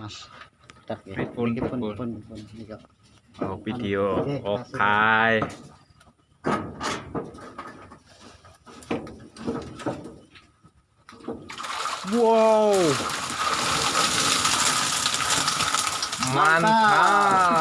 Mas. Tak ya. Pun pun pun pun. Oh, video. Oke, Okay. Wow. Mantap. Mantap.